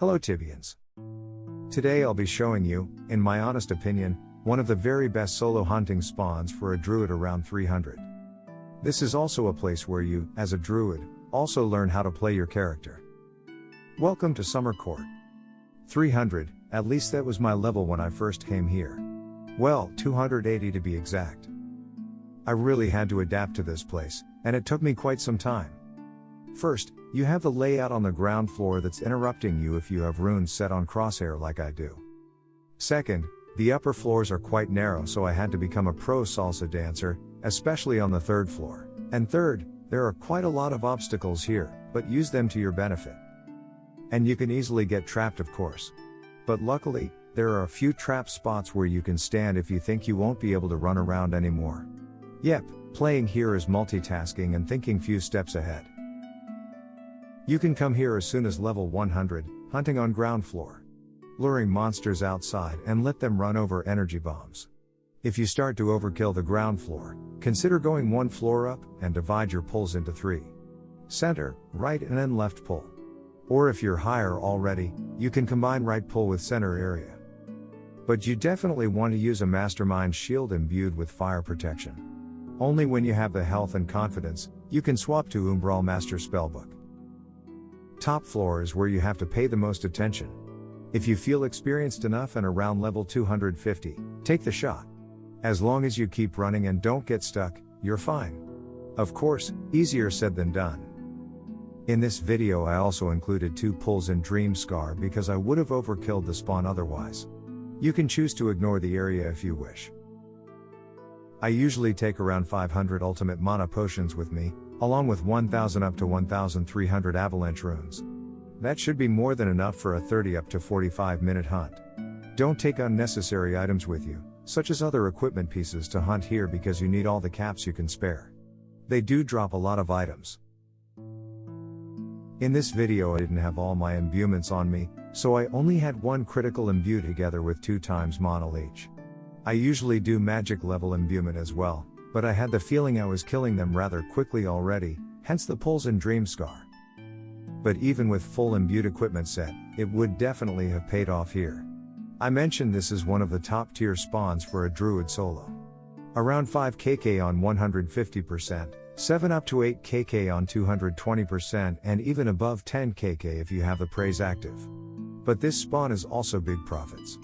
Hello Tibians. Today I'll be showing you, in my honest opinion, one of the very best solo hunting spawns for a druid around 300. This is also a place where you, as a druid, also learn how to play your character. Welcome to Summer Court. 300, at least that was my level when I first came here. Well, 280 to be exact. I really had to adapt to this place, and it took me quite some time. First, you have the layout on the ground floor that's interrupting you if you have runes set on crosshair like I do. Second, the upper floors are quite narrow so I had to become a pro salsa dancer, especially on the third floor. And third, there are quite a lot of obstacles here, but use them to your benefit. And you can easily get trapped of course. But luckily, there are a few trap spots where you can stand if you think you won't be able to run around anymore. Yep, playing here is multitasking and thinking few steps ahead. You can come here as soon as level 100, hunting on ground floor. Luring monsters outside and let them run over energy bombs. If you start to overkill the ground floor, consider going one floor up and divide your pulls into three. Center, right and then left pull. Or if you're higher already, you can combine right pull with center area. But you definitely want to use a mastermind shield imbued with fire protection. Only when you have the health and confidence, you can swap to Umbral Master Spellbook. Top floor is where you have to pay the most attention. If you feel experienced enough and around level 250, take the shot. As long as you keep running and don't get stuck, you're fine. Of course, easier said than done. In this video I also included two pulls in Dream Scar because I would have overkilled the spawn otherwise. You can choose to ignore the area if you wish. I usually take around 500 ultimate mana potions with me, along with 1000 up to 1300 avalanche runes. That should be more than enough for a 30 up to 45 minute hunt. Don't take unnecessary items with you, such as other equipment pieces to hunt here because you need all the caps you can spare. They do drop a lot of items. In this video I didn't have all my imbuements on me, so I only had one critical imbue together with 2 times mana leech. I usually do magic level imbuement as well, but I had the feeling I was killing them rather quickly already, hence the pulls in Dream Scar. But even with full imbued equipment set, it would definitely have paid off here. I mentioned this is one of the top tier spawns for a druid solo. Around 5 kk on 150%, 7 up to 8 kk on 220% and even above 10 kk if you have the praise active. But this spawn is also big profits.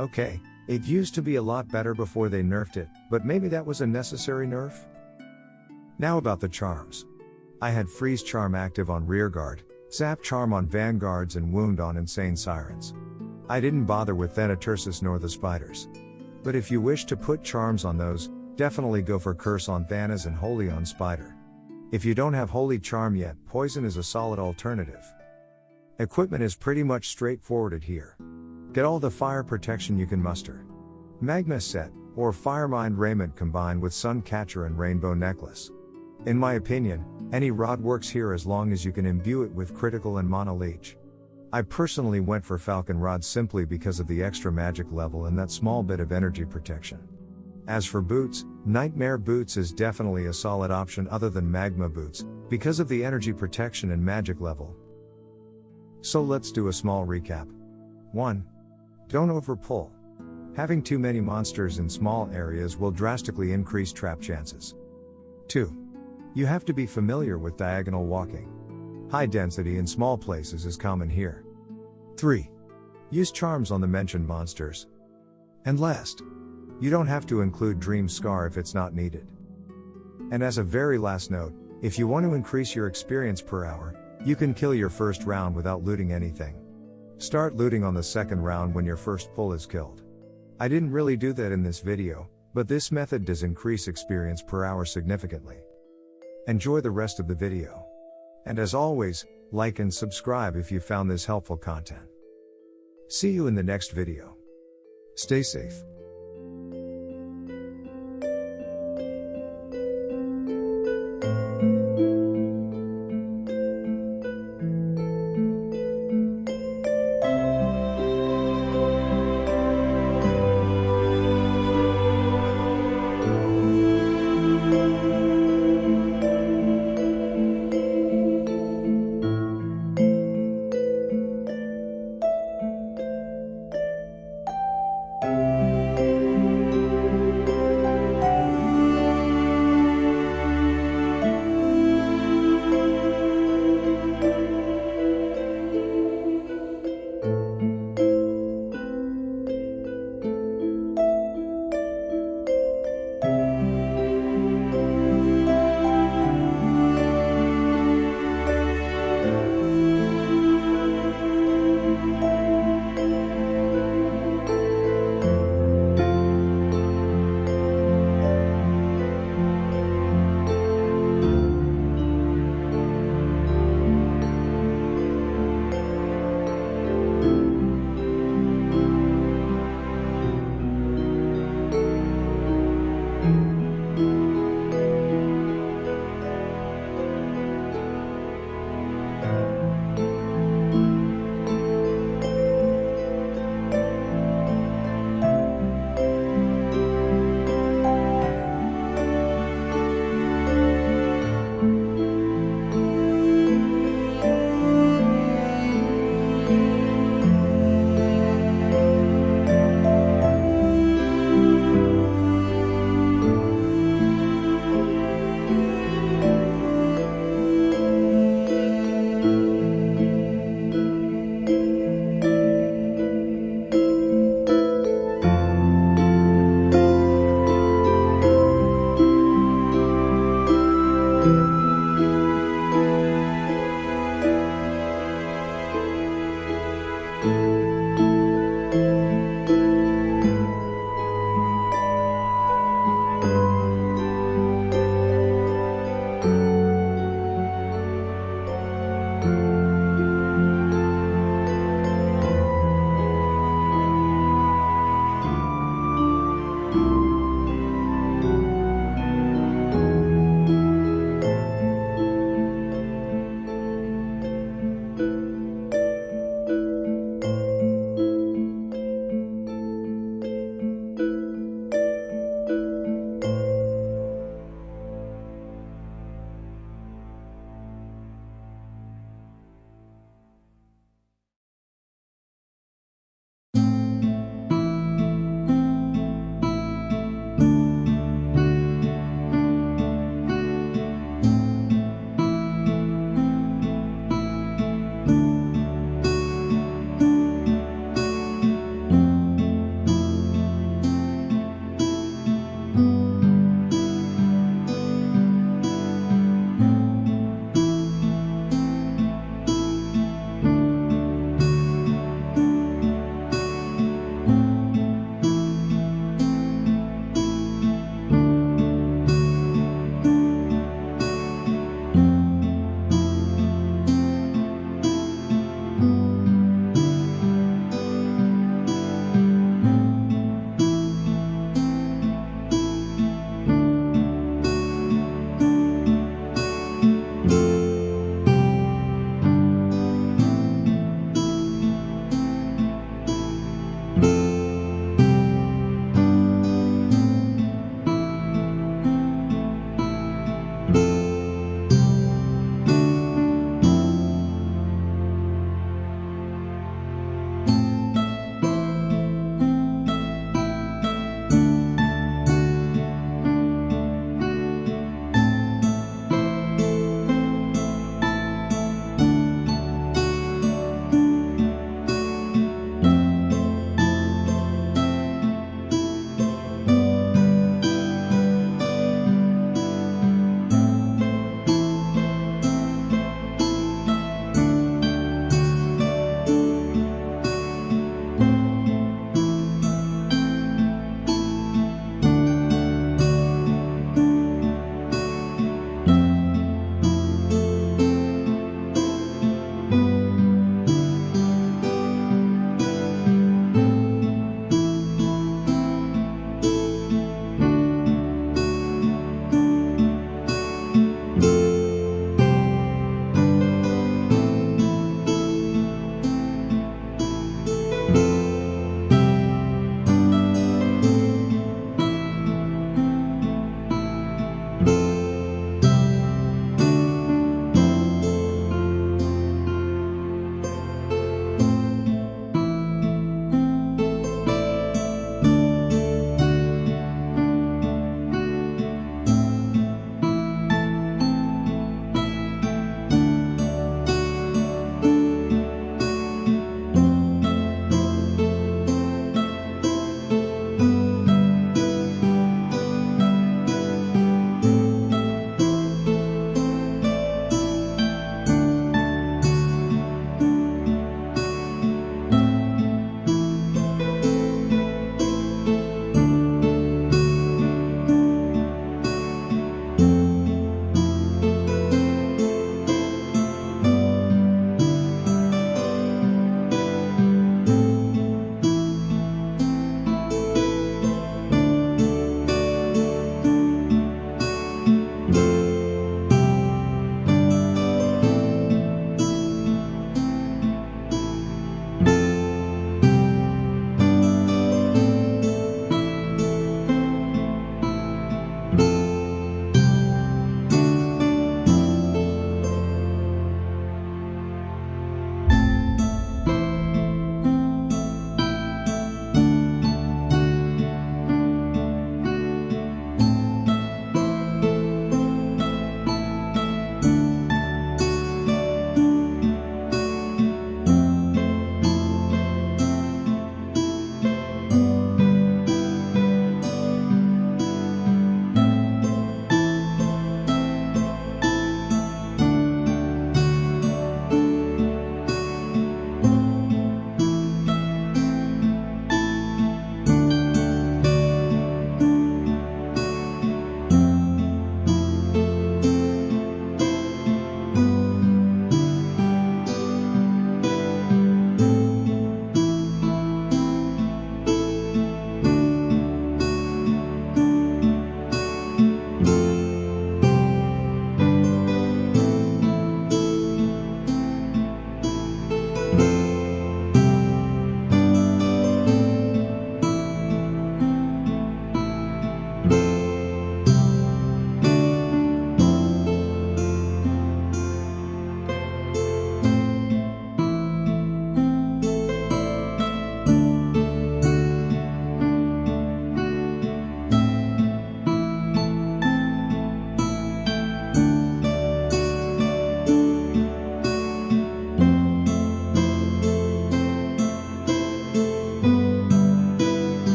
Okay, it used to be a lot better before they nerfed it, but maybe that was a necessary nerf? Now about the charms. I had Freeze Charm active on Rearguard, Zap Charm on Vanguards and Wound on Insane Sirens. I didn't bother with Thanatursus nor the Spiders. But if you wish to put charms on those, definitely go for Curse on Thanas and Holy on Spider. If you don't have Holy Charm yet, Poison is a solid alternative. Equipment is pretty much straightforwarded here. Get all the fire protection you can muster. Magma set, or Firemind raiment combined with Sun Catcher and Rainbow Necklace. In my opinion, any rod works here as long as you can imbue it with critical and mana leech. I personally went for Falcon Rod simply because of the extra magic level and that small bit of energy protection. As for boots, Nightmare Boots is definitely a solid option other than Magma Boots, because of the energy protection and magic level. So let's do a small recap. 1. Don't overpull. Having too many monsters in small areas will drastically increase trap chances. 2. You have to be familiar with diagonal walking. High density in small places is common here. 3. Use charms on the mentioned monsters. And last, you don't have to include Dream Scar if it's not needed. And as a very last note, if you want to increase your experience per hour, you can kill your first round without looting anything. Start looting on the second round when your first pull is killed. I didn't really do that in this video, but this method does increase experience per hour significantly. Enjoy the rest of the video. And as always, like and subscribe if you found this helpful content. See you in the next video. Stay safe.